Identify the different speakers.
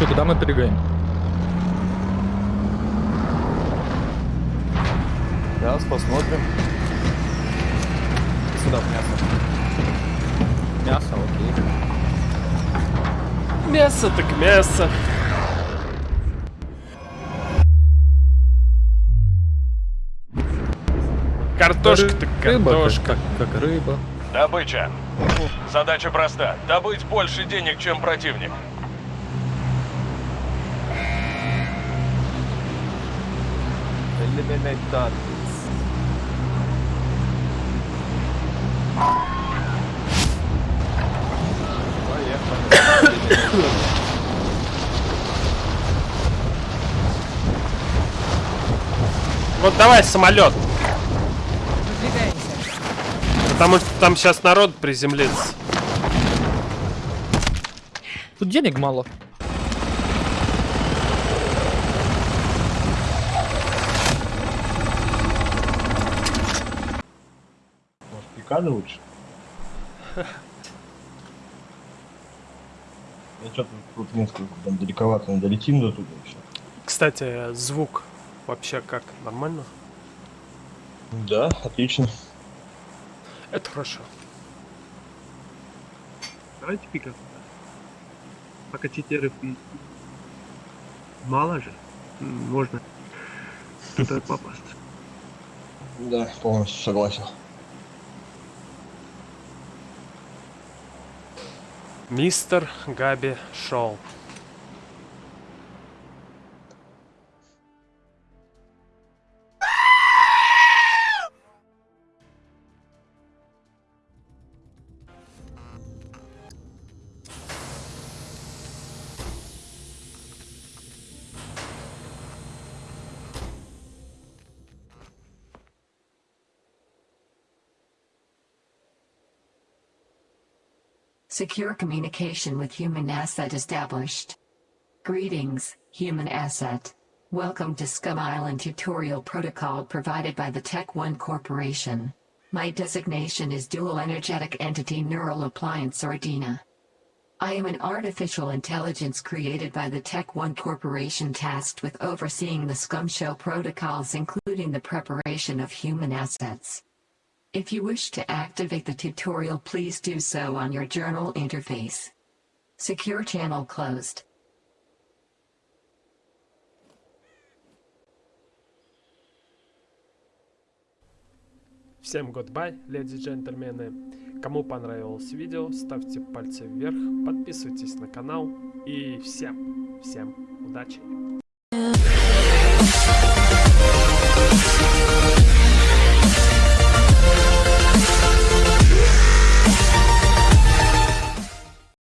Speaker 1: Че, куда мы прыгаем?
Speaker 2: Сейчас посмотрим. Сюда в мясо.
Speaker 1: Мясо, окей.
Speaker 3: Мясо так мясо. Картошка так
Speaker 1: Рыба,
Speaker 3: картошка.
Speaker 1: Как, как рыба.
Speaker 4: Добыча. Задача проста. Добыть больше денег, чем противник.
Speaker 2: Eliminate Поехали.
Speaker 3: Вот давай самолет. Потому что там сейчас народ приземлится.
Speaker 1: Тут денег мало.
Speaker 5: Пикады лучше? Я что-то тут несколько там далековато, не долетим до туда еще.
Speaker 3: Кстати, звук вообще как? Нормально?
Speaker 5: Да, отлично.
Speaker 3: Это хорошо.
Speaker 6: Давайте пикап. Пока читеров. Мало же. Можно туда попасть.
Speaker 5: Да, полностью согласен.
Speaker 3: Мистер Габи Шоу.
Speaker 7: Secure communication with human asset established. Greetings, human asset. Welcome to Scum Island tutorial protocol provided by the Tech One Corporation. My designation is Dual Energetic Entity Neural Appliance or DINA. I am an artificial intelligence created by the Tech One Corporation tasked with overseeing the Scum Show protocols including the preparation of human assets. If you wish to activate the tutorial please do so on your journal interface. Secure channel closed.
Speaker 3: Всем goodbye, леди и джентльмены. Кому понравилось видео, ставьте пальцы вверх, подписывайтесь на канал и всем, всем удачи.